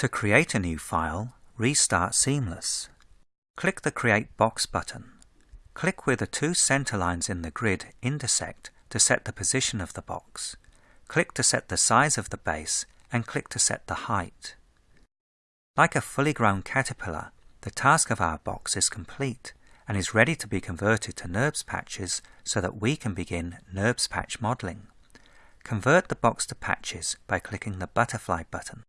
To create a new file, restart Seamless. Click the Create Box button. Click where the two center lines in the grid intersect to set the position of the box. Click to set the size of the base and click to set the height. Like a fully grown caterpillar, the task of our box is complete and is ready to be converted to NURBS patches so that we can begin NURBS patch modeling. Convert the box to patches by clicking the butterfly button.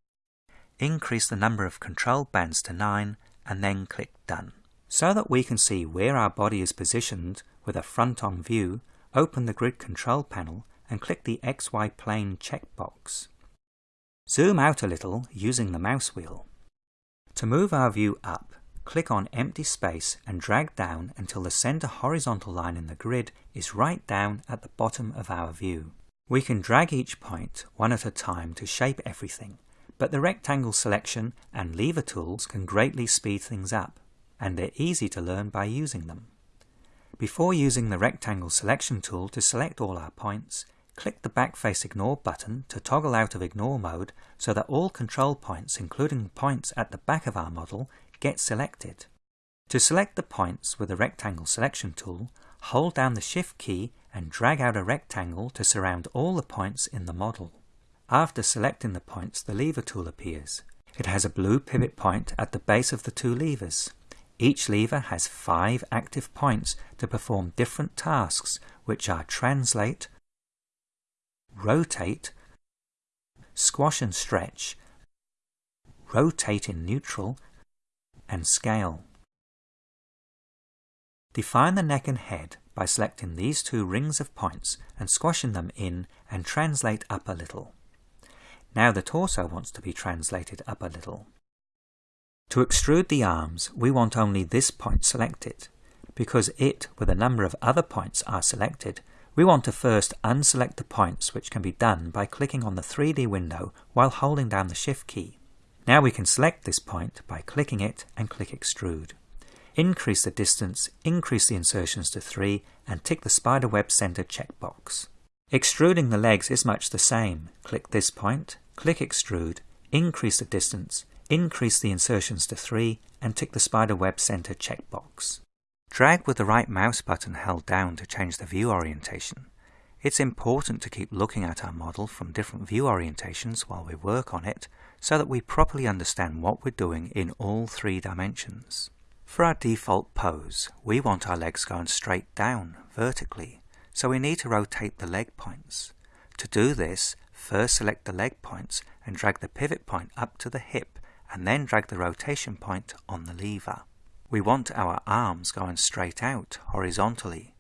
Increase the number of control bands to 9 and then click Done. So that we can see where our body is positioned with a front-on view, open the grid control panel and click the XY plane checkbox. Zoom out a little using the mouse wheel. To move our view up, click on empty space and drag down until the center horizontal line in the grid is right down at the bottom of our view. We can drag each point one at a time to shape everything, but the rectangle selection and lever tools can greatly speed things up, and they're easy to learn by using them. Before using the rectangle selection tool to select all our points, Click the Backface Ignore button to toggle out of ignore mode so that all control points, including points at the back of our model, get selected. To select the points with the Rectangle Selection tool, hold down the Shift key and drag out a rectangle to surround all the points in the model. After selecting the points, the Lever tool appears. It has a blue pivot point at the base of the two levers. Each lever has five active points to perform different tasks, which are Translate, rotate, squash and stretch, rotate in neutral, and scale. Define the neck and head by selecting these two rings of points and squashing them in and translate up a little. Now the torso wants to be translated up a little. To extrude the arms, we want only this point selected. Because it, with a number of other points, are selected, we want to first unselect the points which can be done by clicking on the 3D window while holding down the Shift key. Now we can select this point by clicking it and click Extrude. Increase the distance, increase the insertions to 3 and tick the spiderweb center checkbox. Extruding the legs is much the same. Click this point, click Extrude, increase the distance, increase the insertions to 3 and tick the spider web center checkbox. Drag with the right mouse button held down to change the view orientation. It's important to keep looking at our model from different view orientations while we work on it so that we properly understand what we're doing in all three dimensions. For our default pose, we want our legs going straight down, vertically, so we need to rotate the leg points. To do this, first select the leg points and drag the pivot point up to the hip and then drag the rotation point on the lever. We want our arms going straight out, horizontally.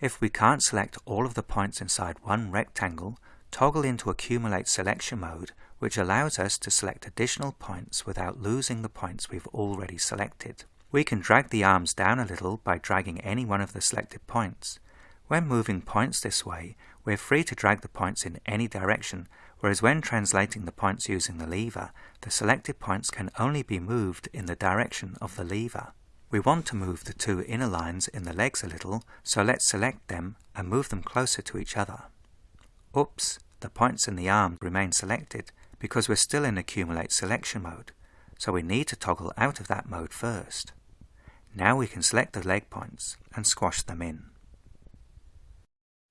If we can't select all of the points inside one rectangle, toggle into Accumulate Selection mode, which allows us to select additional points without losing the points we've already selected. We can drag the arms down a little by dragging any one of the selected points. When moving points this way, we're free to drag the points in any direction whereas when translating the points using the lever, the selected points can only be moved in the direction of the lever. We want to move the two inner lines in the legs a little, so let's select them and move them closer to each other. Oops, the points in the arm remain selected because we're still in Accumulate Selection mode, so we need to toggle out of that mode first. Now we can select the leg points and squash them in.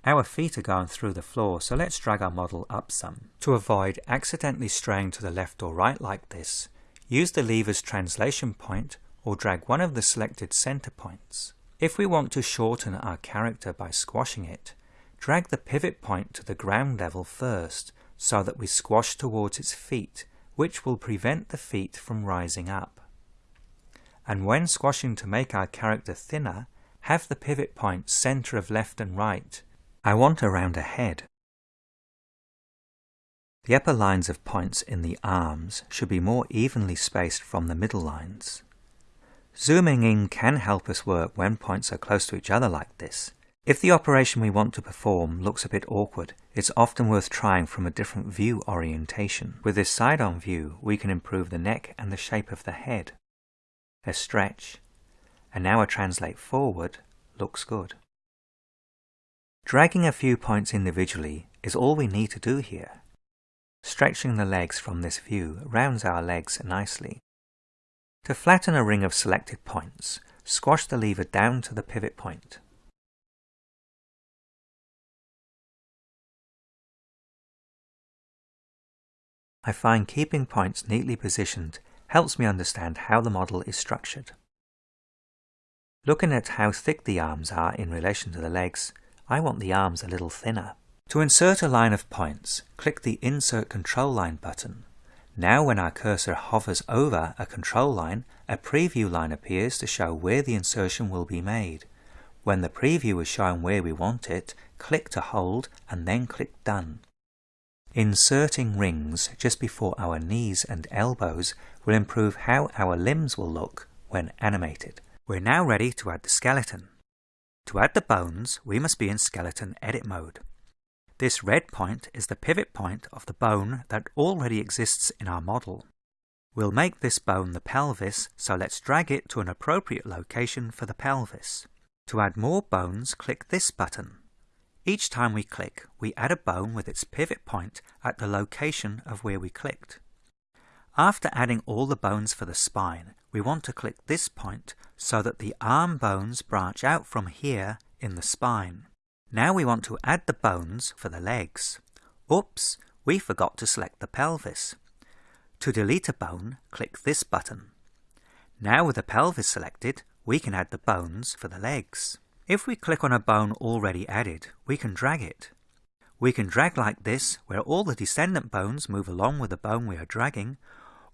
Our feet are going through the floor, so let's drag our model up some. To avoid accidentally straying to the left or right like this, use the lever's translation point or drag one of the selected center points. If we want to shorten our character by squashing it, drag the pivot point to the ground level first so that we squash towards its feet, which will prevent the feet from rising up. And when squashing to make our character thinner, have the pivot point center of left and right I want around a head. The upper lines of points in the arms should be more evenly spaced from the middle lines. Zooming in can help us work when points are close to each other like this. If the operation we want to perform looks a bit awkward, it's often worth trying from a different view orientation. With this side-on view, we can improve the neck and the shape of the head. A stretch, and now a translate forward looks good. Dragging a few points individually is all we need to do here. Stretching the legs from this view rounds our legs nicely. To flatten a ring of selected points, squash the lever down to the pivot point. I find keeping points neatly positioned helps me understand how the model is structured. Looking at how thick the arms are in relation to the legs, I want the arms a little thinner. To insert a line of points, click the Insert Control Line button. Now when our cursor hovers over a control line, a preview line appears to show where the insertion will be made. When the preview is showing where we want it, click to hold and then click Done. Inserting rings just before our knees and elbows will improve how our limbs will look when animated. We're now ready to add the skeleton. To add the bones, we must be in skeleton edit mode. This red point is the pivot point of the bone that already exists in our model. We'll make this bone the pelvis, so let's drag it to an appropriate location for the pelvis. To add more bones, click this button. Each time we click, we add a bone with its pivot point at the location of where we clicked. After adding all the bones for the spine, we want to click this point so that the arm bones branch out from here in the spine. Now we want to add the bones for the legs. Oops, we forgot to select the pelvis. To delete a bone, click this button. Now with the pelvis selected, we can add the bones for the legs. If we click on a bone already added, we can drag it. We can drag like this, where all the descendant bones move along with the bone we are dragging,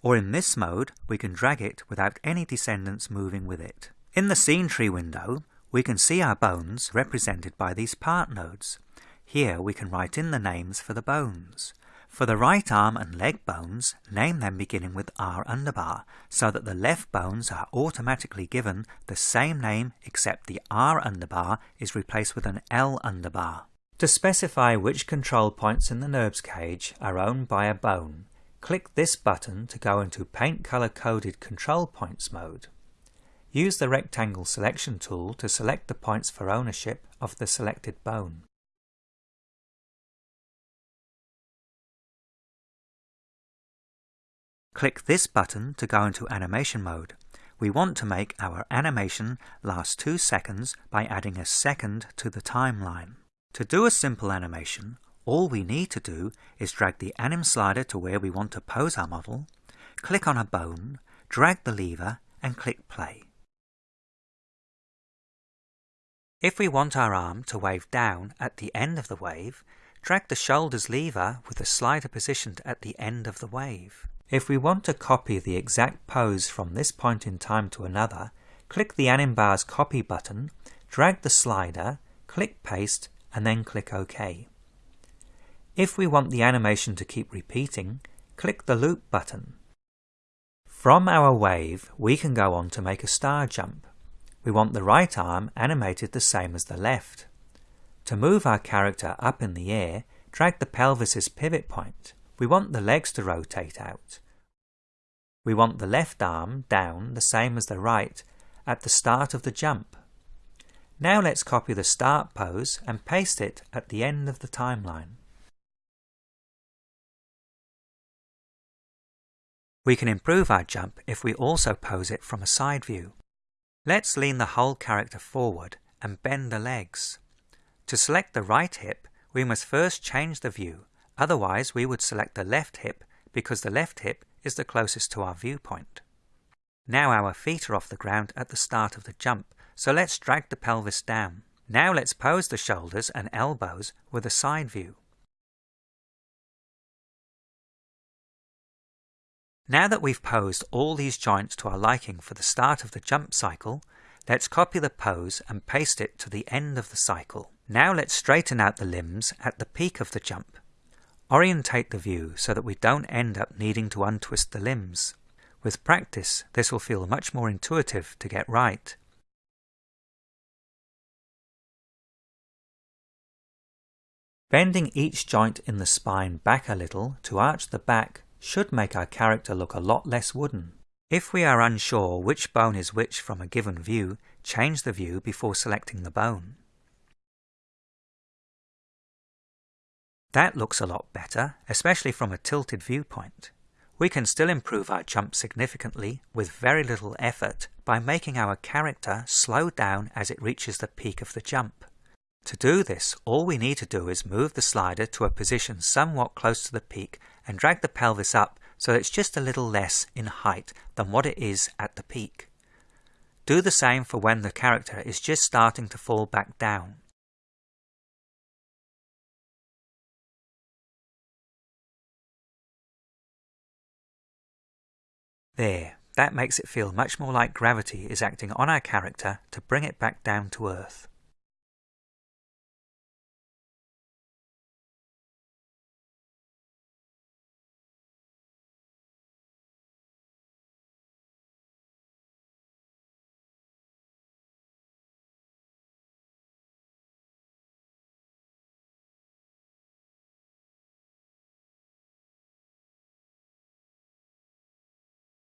or in this mode, we can drag it without any descendants moving with it. In the Scene Tree window, we can see our bones represented by these part nodes. Here we can write in the names for the bones. For the right arm and leg bones, name them beginning with R underbar, so that the left bones are automatically given the same name except the R underbar is replaced with an L underbar. To specify which control points in the NURBS cage are owned by a bone, click this button to go into Paint Color Coded Control Points mode. Use the Rectangle Selection tool to select the points for ownership of the selected bone. Click this button to go into animation mode. We want to make our animation last 2 seconds by adding a second to the timeline. To do a simple animation, all we need to do is drag the anim slider to where we want to pose our model, click on a bone, drag the lever and click play. If we want our arm to wave down at the end of the wave, drag the shoulders lever with the slider positioned at the end of the wave. If we want to copy the exact pose from this point in time to another, click the anim bar's Copy button, drag the slider, click Paste, and then click OK. If we want the animation to keep repeating, click the Loop button. From our wave, we can go on to make a star jump. We want the right arm animated the same as the left. To move our character up in the air, drag the pelvis's pivot point. We want the legs to rotate out. We want the left arm down the same as the right at the start of the jump. Now let's copy the start pose and paste it at the end of the timeline. We can improve our jump if we also pose it from a side view. Let's lean the whole character forward and bend the legs. To select the right hip, we must first change the view Otherwise, we would select the left hip because the left hip is the closest to our viewpoint. Now our feet are off the ground at the start of the jump, so let's drag the pelvis down. Now let's pose the shoulders and elbows with a side view. Now that we've posed all these joints to our liking for the start of the jump cycle, let's copy the pose and paste it to the end of the cycle. Now let's straighten out the limbs at the peak of the jump. Orientate the view so that we don't end up needing to untwist the limbs. With practice, this will feel much more intuitive to get right. Bending each joint in the spine back a little to arch the back should make our character look a lot less wooden. If we are unsure which bone is which from a given view, change the view before selecting the bone. That looks a lot better, especially from a tilted viewpoint. We can still improve our jump significantly with very little effort by making our character slow down as it reaches the peak of the jump. To do this, all we need to do is move the slider to a position somewhat close to the peak and drag the pelvis up so it's just a little less in height than what it is at the peak. Do the same for when the character is just starting to fall back down. There, that makes it feel much more like gravity is acting on our character to bring it back down to earth.